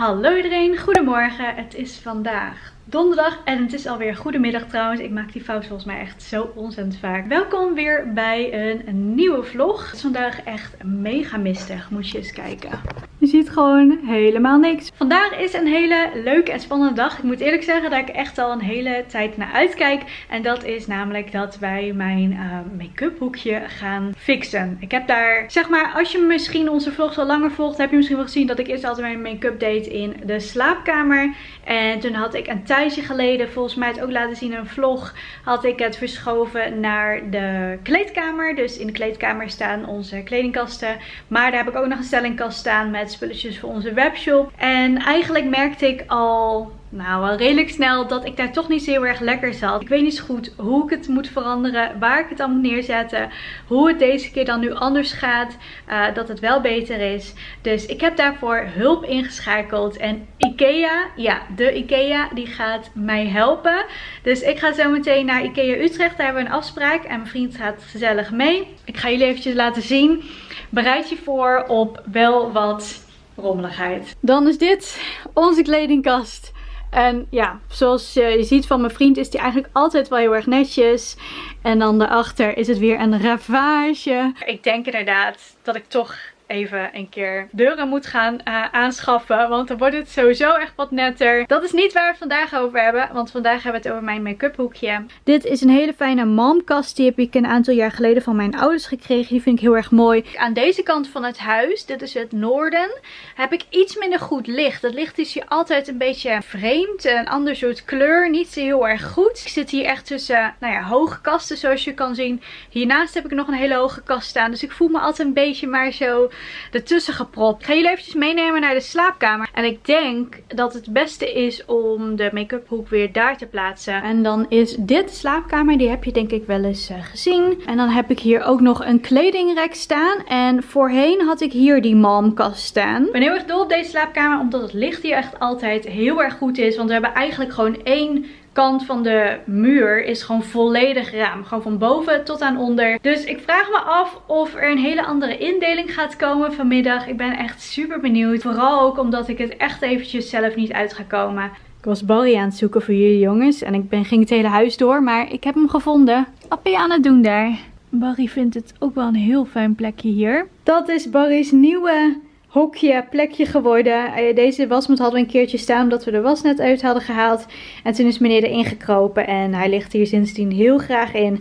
Hallo iedereen, goedemorgen. Het is vandaag donderdag en het is alweer goedemiddag trouwens. Ik maak die fout volgens mij echt zo ontzettend vaak. Welkom weer bij een, nieuwe vlog. Het is vandaag echt mega mistig, moet je eens kijken. Je ziet gewoon helemaal niks. Vandaag is een hele leuke en spannende dag. Ik moet eerlijk zeggen dat ik echt al een hele tijd naar uitkijk. En dat is namelijk dat wij mijn uh, make-up hoekje gaan fixen. Ik heb daar, zeg maar, als je misschien onze vlogs al langer volgt, heb je misschien wel gezien dat ik eerst altijd mijn make-up deed in de slaapkamer. En toen had ik een tijdje geleden, volgens mij het ook laten zien in een vlog, had ik het verschoven naar de kleedkamer. Dus in de kleedkamer staan onze kledingkasten. Maar daar heb ik ook nog een stellingkast staan met spulletjes voor onze webshop. En eigenlijk merkte ik al nou, wel redelijk snel dat ik daar toch niet zo heel erg lekker zat. Ik weet niet zo goed hoe ik het moet veranderen, waar ik het dan moet neerzetten, hoe het deze keer dan nu anders gaat, uh, dat het wel beter is. Dus ik heb daarvoor hulp ingeschakeld en Ikea, ja, de Ikea, die gaat mij helpen. Dus ik ga zo meteen naar Ikea Utrecht, daar hebben we een afspraak en mijn vriend gaat gezellig mee. Ik ga jullie eventjes laten zien. Bereid je voor op wel wat rommeligheid. Dan is dit onze kledingkast. En ja, zoals je ziet van mijn vriend is die eigenlijk altijd wel heel erg netjes. En dan daarachter is het weer een ravage. Ik denk inderdaad dat ik toch even een keer deuren moet gaan uh, aanschaffen. Want dan wordt het sowieso echt wat netter. Dat is niet waar we het vandaag over hebben. Want vandaag hebben we het over mijn make-up hoekje. Dit is een hele fijne momkast. Die heb ik een aantal jaar geleden van mijn ouders gekregen. Die vind ik heel erg mooi. Aan deze kant van het huis, dit is het noorden, heb ik iets minder goed licht. Het licht is hier altijd een beetje vreemd. Een ander soort kleur. Niet zo heel erg goed. Ik zit hier echt tussen nou ja, hoge kasten zoals je kan zien. Hiernaast heb ik nog een hele hoge kast staan. Dus ik voel me altijd een beetje maar zo ertussen gepropt. Ik ga jullie eventjes meenemen naar de slaapkamer. En ik denk dat het beste is om de make-up hoek weer daar te plaatsen. En dan is dit de slaapkamer. Die heb je denk ik wel eens uh, gezien. En dan heb ik hier ook nog een kledingrek staan. En voorheen had ik hier die malmkast staan. Ik ben heel erg dol op deze slaapkamer. Omdat het licht hier echt altijd heel erg goed is. Want we hebben eigenlijk gewoon één kant van de muur is gewoon volledig raam. Gewoon van boven tot aan onder. Dus ik vraag me af of er een hele andere indeling gaat komen vanmiddag. Ik ben echt super benieuwd. Vooral ook omdat ik het echt eventjes zelf niet uit ga komen. Ik was Barry aan het zoeken voor jullie jongens. En ik ben, ging het hele huis door. Maar ik heb hem gevonden. Wat je aan het doen daar? Barry vindt het ook wel een heel fijn plekje hier. Dat is Barry's nieuwe hokje, plekje geworden. Eh, deze wasmat hadden we een keertje staan omdat we de was net uit hadden gehaald. En toen is meneer erin gekropen en hij ligt hier sindsdien heel graag in.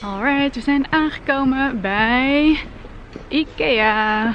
Alright, we zijn aangekomen bij Ikea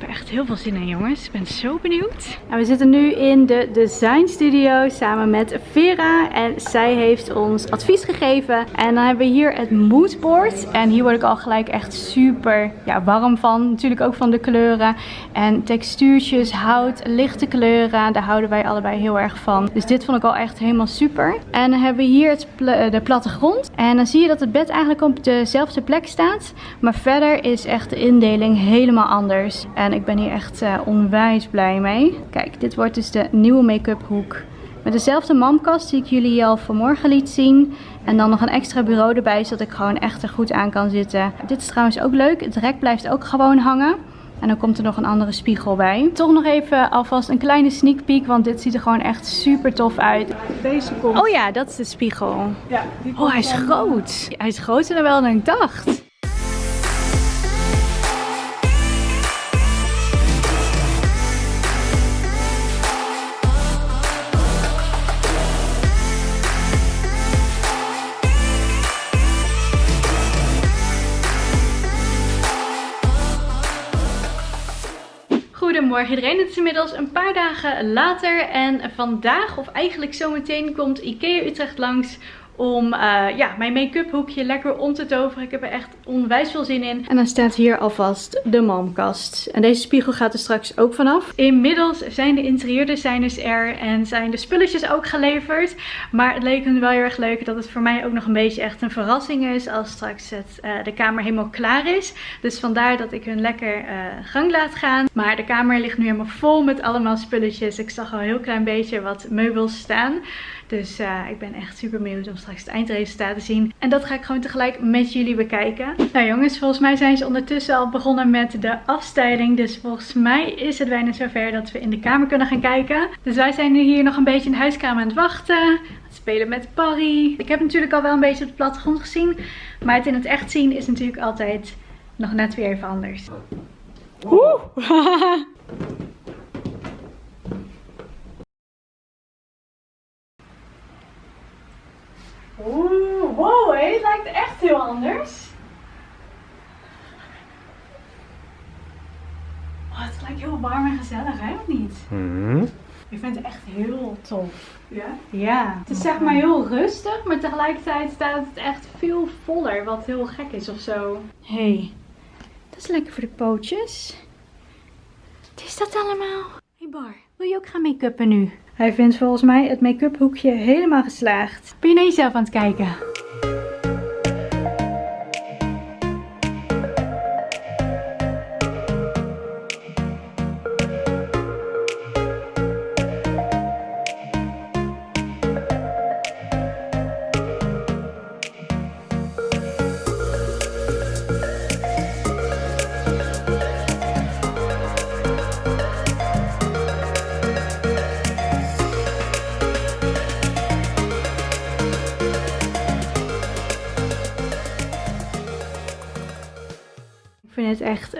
heb echt heel veel zin in jongens. Ik ben zo benieuwd. Nou, we zitten nu in de design studio samen met Vera. En zij heeft ons advies gegeven. En dan hebben we hier het moodboard. En hier word ik al gelijk echt super ja, warm van. Natuurlijk ook van de kleuren. En textuurtjes, hout, lichte kleuren. Daar houden wij allebei heel erg van. Dus dit vond ik al echt helemaal super. En dan hebben we hier het de plattegrond. En dan zie je dat het bed eigenlijk op dezelfde plek staat. Maar verder is echt de indeling helemaal anders. En en ik ben hier echt uh, onwijs blij mee. Kijk, dit wordt dus de nieuwe make-up hoek. Met dezelfde mamkast die ik jullie al vanmorgen liet zien. En dan nog een extra bureau erbij, zodat ik gewoon echt er goed aan kan zitten. Dit is trouwens ook leuk. Het rek blijft ook gewoon hangen. En dan komt er nog een andere spiegel bij. Toch nog even alvast een kleine sneak peek, want dit ziet er gewoon echt super tof uit. Deze komt. Oh ja, dat is de spiegel. Ja, die komt oh, hij is groot. Hij is groter dan ik dacht. Goedemorgen iedereen, het is inmiddels een paar dagen later en vandaag of eigenlijk zometeen komt Ikea Utrecht langs om uh, ja, mijn make-up hoekje lekker om te toveren. Ik heb er echt onwijs veel zin in. En dan staat hier alvast de momkast. En deze spiegel gaat er straks ook vanaf. Inmiddels zijn de interieurdesigners er en zijn de spulletjes ook geleverd. Maar het leek me wel heel erg leuk dat het voor mij ook nog een beetje echt een verrassing is als straks het, uh, de kamer helemaal klaar is. Dus vandaar dat ik hun lekker uh, gang laat gaan. Maar de kamer ligt nu helemaal vol met allemaal spulletjes. Ik zag al een heel klein beetje wat meubels staan. Dus ik ben echt super benieuwd om straks het eindresultaat te zien. En dat ga ik gewoon tegelijk met jullie bekijken. Nou jongens, volgens mij zijn ze ondertussen al begonnen met de afstijling. Dus volgens mij is het bijna zover dat we in de kamer kunnen gaan kijken. Dus wij zijn nu hier nog een beetje in de huiskamer aan het wachten spelen met Parry. Ik heb natuurlijk al wel een beetje op de plattegrond gezien. Maar het in het echt zien is natuurlijk altijd nog net weer even anders. Oeh! Oeh, wow, het lijkt echt heel anders. Oh, het lijkt heel warm en gezellig, hè? Of niet? Mm ik vind het echt heel tof. Ja? Ja. Het is zeg maar heel rustig, maar tegelijkertijd staat het echt veel voller. Wat heel gek is of zo. hey, dat is lekker voor de pootjes. Wat is dat allemaal? hey Bar, wil je ook gaan make-uppen nu? Hij vindt volgens mij het make-up hoekje helemaal geslaagd. Ben je naar jezelf aan het kijken?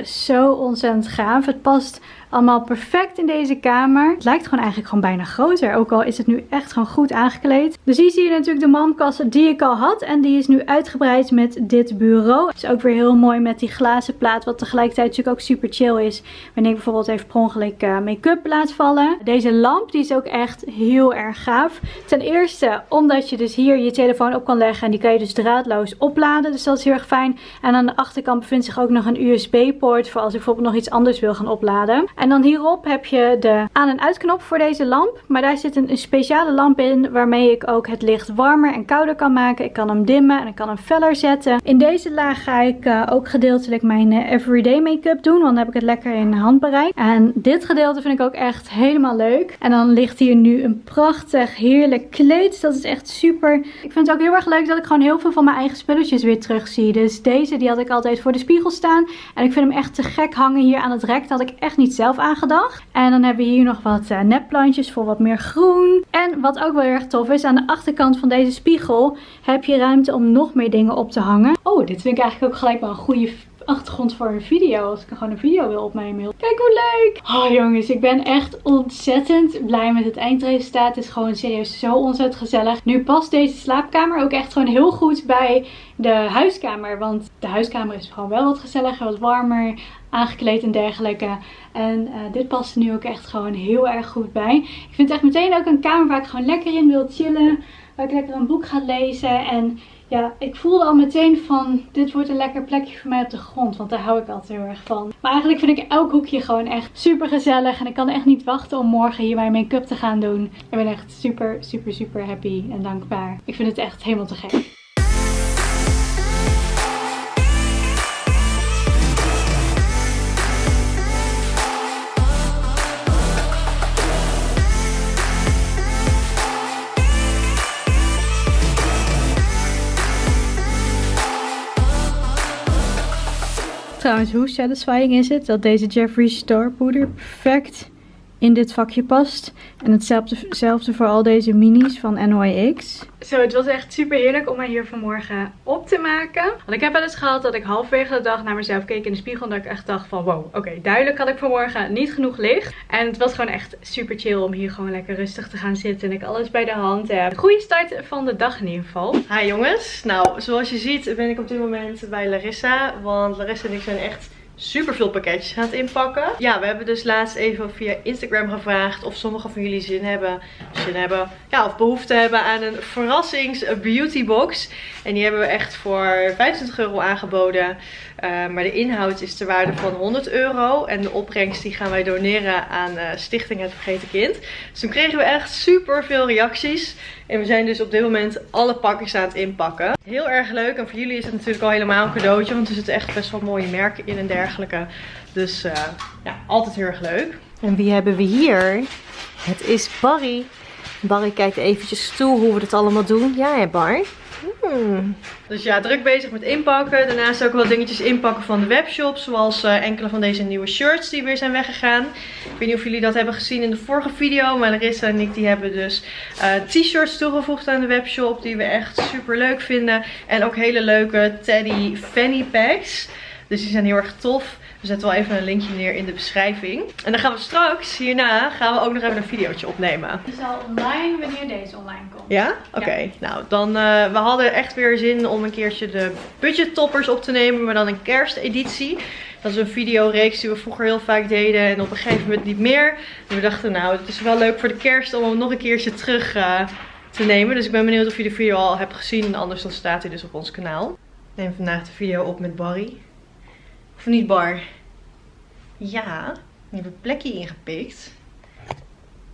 Zo ontzettend gaaf. Het past allemaal perfect in deze kamer. Het lijkt gewoon eigenlijk gewoon bijna groter. Ook al is het nu echt gewoon goed aangekleed. Dus hier zie je natuurlijk de mankassen die ik al had. En die is nu uitgebreid met dit bureau. Het is ook weer heel mooi met die glazen plaat. Wat tegelijkertijd natuurlijk ook super chill is. Wanneer ik bijvoorbeeld even per ongeluk uh, make-up laat vallen. Deze lamp die is ook echt heel erg gaaf. Ten eerste omdat je dus hier je telefoon op kan leggen. En die kan je dus draadloos opladen. Dus dat is heel erg fijn. En aan de achterkant bevindt zich ook nog een USB-poort. Voor als ik bijvoorbeeld nog iets anders wil gaan opladen. En dan hierop heb je de aan- en uitknop voor deze lamp. Maar daar zit een, speciale lamp in waarmee ik ook het licht warmer en kouder kan maken. Ik kan hem dimmen en ik kan hem feller zetten. In deze laag ga ik uh, ook gedeeltelijk mijn uh, everyday make-up doen. Want dan heb ik het lekker in handbereik. En dit gedeelte vind ik ook echt helemaal leuk. En dan ligt hier nu een prachtig heerlijk kleed. Dat is echt super. Ik vind het ook heel erg leuk dat ik gewoon heel veel van mijn eigen spulletjes weer terug zie. Dus deze die had ik altijd voor de spiegel staan. En ik vind hem echt te gek hangen hier aan het rek. Dat had ik echt niet zelf aangedacht. En dan hebben we hier nog wat uh, nepplantjes voor wat meer groen. En wat ook wel erg tof is, aan de achterkant van deze spiegel heb je ruimte om nog meer dingen op te hangen. Oh, dit vind ik eigenlijk ook gelijk wel een goede achtergrond voor een video. Als ik gewoon een video wil opnemen. Kijk hoe leuk! Oh jongens, ik ben echt ontzettend blij met het eindresultaat. Het is gewoon serieus zo ontzettend gezellig. Nu past deze slaapkamer ook echt gewoon heel goed bij de huiskamer. Want de huiskamer is gewoon wel wat gezelliger, wat warmer aangekleed en dergelijke. En uh, dit past er nu ook echt gewoon heel erg goed bij. Ik vind het echt meteen ook een kamer waar ik gewoon lekker in wil chillen. Ik lekker een boek ga lezen. En ja, ik voelde al meteen van dit wordt een lekker plekje voor mij op de grond. Want daar hou ik altijd heel erg van. Maar eigenlijk vind ik elk hoekje gewoon echt super gezellig. En ik kan echt niet wachten om morgen hier mijn make-up te gaan doen. Ik ben echt super, super, super happy en dankbaar. Ik vind het echt helemaal te gek. Trouwens, hoe satisfying is het dat deze Jeffree Star poeder perfect in dit vakje past. En hetzelfde voor al deze minis van NYX. Zo, het was echt super heerlijk om mij hier vanmorgen op te maken. Want ik heb wel eens gehad dat ik halverwege de dag naar mezelf keek in de spiegel. En dat ik echt dacht van wow, oké, duidelijk had ik vanmorgen niet genoeg licht. En het was gewoon echt super chill om hier gewoon lekker rustig te gaan zitten. En ik alles bij de hand heb. Goede start van de dag in ieder geval. Hi jongens. Nou, zoals je ziet ben ik op dit moment bij Larissa. Want Larissa en ik zijn echt super veel pakketjes het inpakken. Ja, we hebben dus laatst even via Instagram gevraagd of sommigen van jullie zin hebben, zin hebben, ja, of behoefte hebben aan een verrassings beauty box. En die hebben we echt voor 25 euro aangeboden. Uh, maar de inhoud is ter waarde van 100 euro. En de opbrengst die gaan wij doneren aan uh, Stichting Het Vergeten Kind. Dus toen kregen we echt super veel reacties. En we zijn dus op dit moment alle pakjes aan het inpakken. Heel erg leuk. En voor jullie is het natuurlijk al helemaal een cadeautje. Want er zitten echt best wel mooie merken in en dergelijke. Dus uh, ja, altijd heel erg leuk. En wie hebben we hier? Het is Barry. Barry kijkt eventjes toe hoe we het allemaal doen. Ja, hè Bar? Hmm. Dus ja, druk bezig met inpakken. Daarnaast ook wel dingetjes inpakken van de webshop. Zoals uh, enkele van deze nieuwe shirts die weer zijn weggegaan. Ik weet niet of jullie dat hebben gezien in de vorige video. Maar Larissa en ik die hebben dus uh, t-shirts toegevoegd aan de webshop. Die we echt super leuk vinden. En ook hele leuke teddy fanny packs. Dus die zijn heel erg tof. We zetten wel even een linkje neer in de beschrijving. En dan gaan we straks, hierna, gaan we ook nog even een videootje opnemen. Het is al online wanneer deze online komt. Ja? Oké. Nou, dan, uh, we hadden echt weer zin om een keertje de budget toppers op te nemen. Maar dan een kersteditie. Dat is een videoreeks die we vroeger heel vaak deden. En op een gegeven moment niet meer. En we dachten, nou, het is wel leuk voor de kerst om hem nog een keertje terug uh, te nemen. Dus ik ben benieuwd of je de video al hebt gezien. Anders dan staat hij dus op ons kanaal. Ik neem vandaag de video op met Barry. Of niet Bar? Ja, je hebt een plekje ingepikt.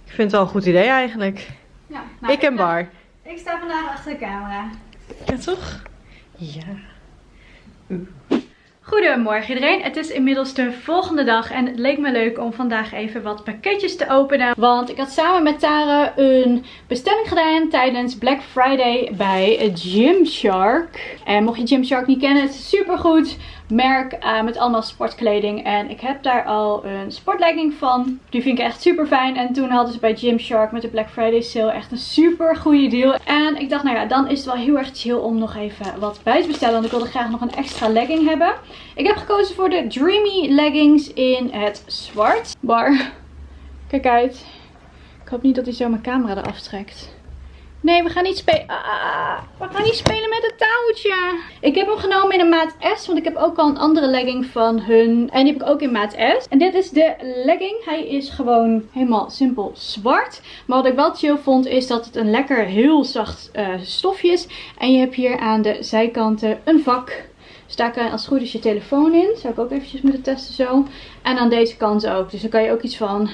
Ik vind het wel een goed idee eigenlijk. Ja, nou, ik en Bar. Ik sta vandaag achter de camera. Ja toch? Ja. Goedemorgen iedereen, het is inmiddels de volgende dag en het leek me leuk om vandaag even wat pakketjes te openen. Want ik had samen met Tara een bestelling gedaan tijdens Black Friday bij Gymshark. En mocht je Gymshark niet kennen, het is super goed merk uh, met allemaal sportkleding. En ik heb daar al een sportlegging van. Die vind ik echt super fijn. En toen hadden ze bij Gymshark met de Black Friday sale echt een super goede deal. En ik dacht, nou ja, dan is het wel heel erg chill om nog even wat bij te bestellen. Want ik wilde graag nog een extra legging hebben. Ik heb gekozen voor de Dreamy leggings in het zwart. Bar, kijk uit. Ik hoop niet dat hij zo mijn camera eraf trekt. Nee, we gaan niet spelen. Ah, ah, ah, we gaan niet spelen met het touwtje. Ik heb hem genomen in een maat S. Want ik heb ook al een andere legging van hun. En die heb ik ook in maat S. En dit is de legging. Hij is gewoon helemaal simpel zwart. Maar wat ik wel chill vond is dat het een lekker heel zacht uh, stofje is. En je hebt hier aan de zijkanten een vak. Dus daar kan je als het goed is je telefoon in. Zou ik ook eventjes moeten testen zo. En aan deze kant ook. Dus dan kan je ook iets van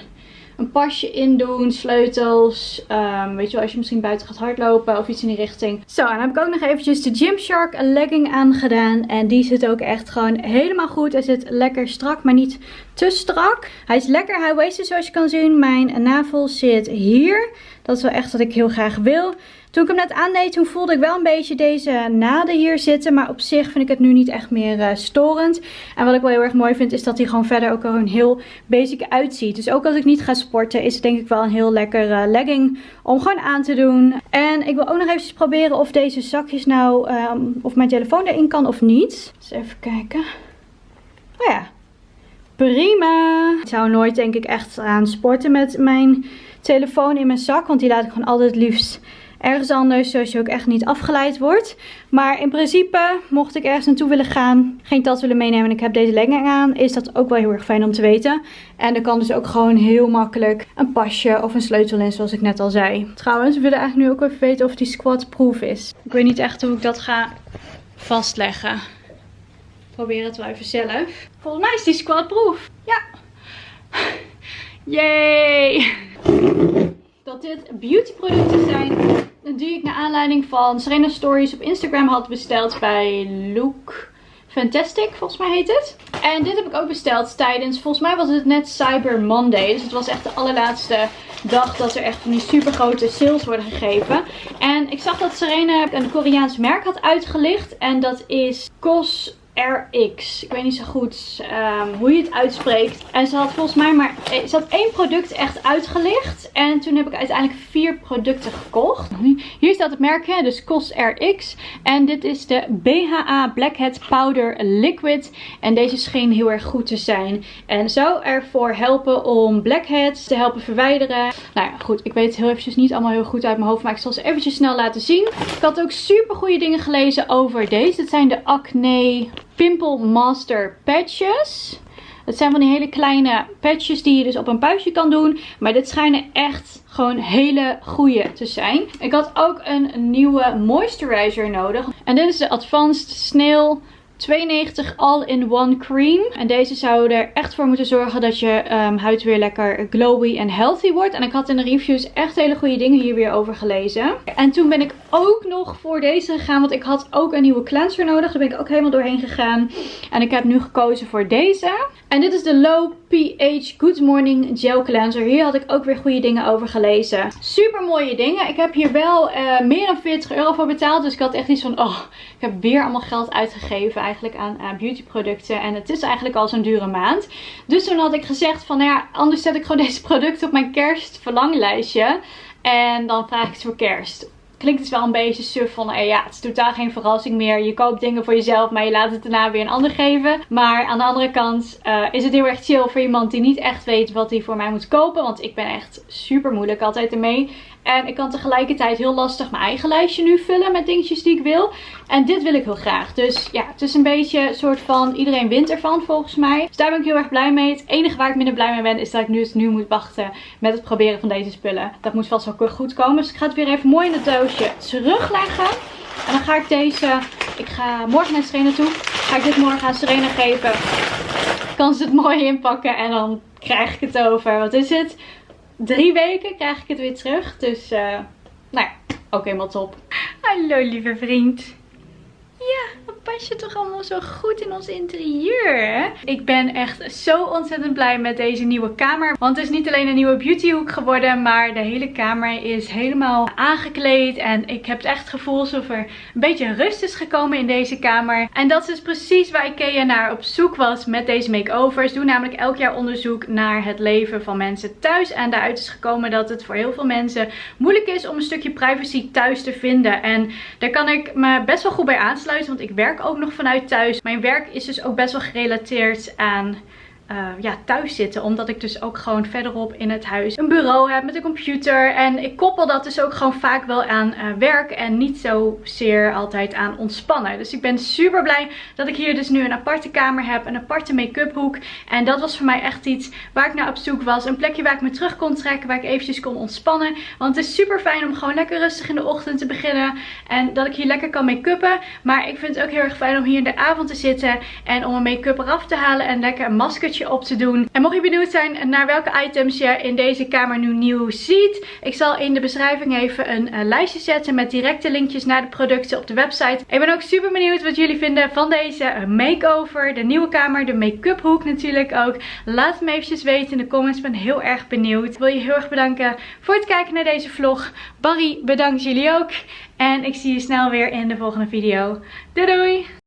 een pasje in doen, sleutels. Um, weet je wel, als je misschien buiten gaat hardlopen of iets in die richting. Zo, en dan heb ik ook nog eventjes de Gymshark legging aangedaan. En die zit ook echt gewoon helemaal goed. Hij zit lekker strak, maar niet te strak. Hij is lekker high-waisted zoals je kan zien. Mijn navel zit hier. Dat is wel echt wat ik heel graag wil. Toen ik hem net aandeed, toen voelde ik wel een beetje deze naden hier zitten. Maar op zich vind ik het nu niet echt meer uh, storend. En wat ik wel heel erg mooi vind, is dat hij gewoon verder ook gewoon heel basic uitziet. Dus ook als ik niet ga sporten, is het denk ik wel een heel lekker uh, legging om gewoon aan te doen. En ik wil ook nog even proberen of deze zakjes nou, um, of mijn telefoon erin kan of niet. Dus even kijken. Oh ja, prima. Ik zou nooit denk ik echt aan sporten met mijn telefoon in mijn zak. Want die laat ik gewoon altijd liefst ergens anders, zodat je ook echt niet afgeleid wordt. Maar in principe, mocht ik ergens naartoe willen gaan, geen tas willen meenemen en ik heb deze legging aan, is dat ook wel heel erg fijn om te weten. En er kan dus ook gewoon heel makkelijk een pasje of een sleutel in, zoals ik net al zei. Trouwens, we willen eigenlijk nu ook even weten of die squat-proof is. Ik weet niet echt hoe ik dat ga vastleggen. Probeer het wel even zelf. Volgens mij is die squat-proof. Ja. Yay! Dat dit beauty producten zijn die ik naar aanleiding van Serena Stories op Instagram had besteld bij Look Fantastic, volgens mij heet het. En dit heb ik ook besteld tijdens, volgens mij was het net Cyber Monday. Dus het was echt de allerlaatste dag dat er echt van die super grote sales worden gegeven. En ik zag dat Serena een Koreaans merk had uitgelicht. En dat is Cos RX. Ik weet niet zo goed um, hoe je het uitspreekt. En ze had volgens mij maar... Eh, ze had één product echt uitgelicht. En toen heb ik uiteindelijk vier producten gekocht. Hier staat het merk, hè, dus COS RX. En dit is de BHA Blackhead Powder Liquid. En deze scheen heel erg goed te zijn. En zou ervoor helpen om blackheads te helpen verwijderen. Nou ja, goed. Ik weet het heel eventjes niet allemaal heel goed uit mijn hoofd. Maar ik zal ze eventjes snel laten zien. Ik had ook super goede dingen gelezen over deze. Het zijn de Acne Pimple Master patches. Het zijn van die hele kleine patches die je dus op een puistje kan doen. Maar dit schijnen echt gewoon hele goede te zijn. Ik had ook een nieuwe moisturizer nodig. En dit is de Advanced Snail 92 All-in-One Cream. En deze zou er echt voor moeten zorgen dat je um, huid weer lekker glowy en healthy wordt. En ik had in de reviews echt hele goede dingen hier weer over gelezen. En toen ben ik ook nog voor deze gegaan. Want ik had ook een nieuwe cleanser nodig. Daar ben ik ook helemaal doorheen gegaan. En ik heb nu gekozen voor deze. En dit is de Low pH Good Morning Gel Cleanser. Hier had ik ook weer goede dingen over gelezen. Super mooie dingen. Ik heb hier wel uh, meer dan 40 euro voor betaald. Dus ik had echt iets van, oh, ik heb weer allemaal geld uitgegeven eigenlijk aan uh, beautyproducten. En het is eigenlijk al zo'n dure maand. Dus toen had ik gezegd van, nou ja, anders zet ik gewoon deze producten op mijn kerstverlanglijstje. En dan vraag ik het voor kerst klinkt het wel een beetje suf van, eh, ja, het is totaal geen verrassing meer. Je koopt dingen voor jezelf, maar je laat het daarna weer een ander geven. Maar aan de andere kant uh, is het heel erg chill voor iemand die niet echt weet wat hij voor mij moet kopen. Want ik ben echt super moeilijk altijd ermee. En ik kan tegelijkertijd heel lastig mijn eigen lijstje nu vullen met dingetjes die ik wil. En dit wil ik heel graag. Dus ja, het is een beetje een soort van iedereen wint ervan volgens mij. Dus daar ben ik heel erg blij mee. Het enige waar ik minder blij mee ben is dat ik nu, dus nu moet wachten met het proberen van deze spullen. Dat moet vast wel goed komen. Dus ik ga het weer even mooi in het doosje terugleggen. En dan ga ik deze, ik ga morgen naar Serena toe. Ga ik dit morgen aan Serena geven. Kan ze het mooi inpakken en dan krijg ik het over, wat is het? drie weken krijg ik het weer terug. Dus, uh, nou ja, ook helemaal top. Hallo lieve vriend. Ja, pas je toch allemaal zo goed in ons interieur, hè? Ik ben echt zo ontzettend blij met deze nieuwe kamer. Want het is niet alleen een nieuwe beautyhoek geworden, maar de hele kamer is helemaal aangekleed. En ik heb het echt gevoel alsof er een beetje rust is gekomen in deze kamer. En dat is dus precies waar Ikea naar op zoek was met deze makeovers. Doe namelijk elk jaar onderzoek naar het leven van mensen thuis. En daaruit is gekomen dat het voor heel veel mensen moeilijk is om een stukje privacy thuis te vinden. En daar kan ik me best wel goed bij aansluiten want ik werk ook nog vanuit thuis. Mijn werk is dus ook best wel gerelateerd aan uh, ja, thuis zitten. Omdat ik dus ook gewoon verderop in het huis een bureau heb met een computer. En ik koppel dat dus ook gewoon vaak wel aan uh, werk en niet zozeer altijd aan ontspannen. Dus ik ben super blij dat ik hier dus nu een aparte kamer heb. Een aparte make-up hoek. En dat was voor mij echt iets waar ik naar op zoek was. Een plekje waar ik me terug kon trekken. Waar ik eventjes kon ontspannen. Want het is super fijn om gewoon lekker rustig in de ochtend te beginnen. En dat ik hier lekker kan make-uppen. Maar ik vind het ook heel erg fijn om hier in de avond te zitten. En om een make-up eraf te halen. En lekker een maskertje op te doen. En mocht je benieuwd zijn naar welke items je in deze kamer nu nieuw ziet. Ik zal in de beschrijving even een uh, lijstje zetten met directe linkjes naar de producten op de website. Ik ben ook super benieuwd wat jullie vinden van deze uh, makeover. De nieuwe kamer, de make-up hoek natuurlijk ook. Laat het me eventjes weten in de comments. Ik ben heel erg benieuwd. Ik wil je heel erg bedanken voor het kijken naar deze vlog. Barry bedankt jullie ook. En ik zie je snel weer in de volgende video. Doei doei!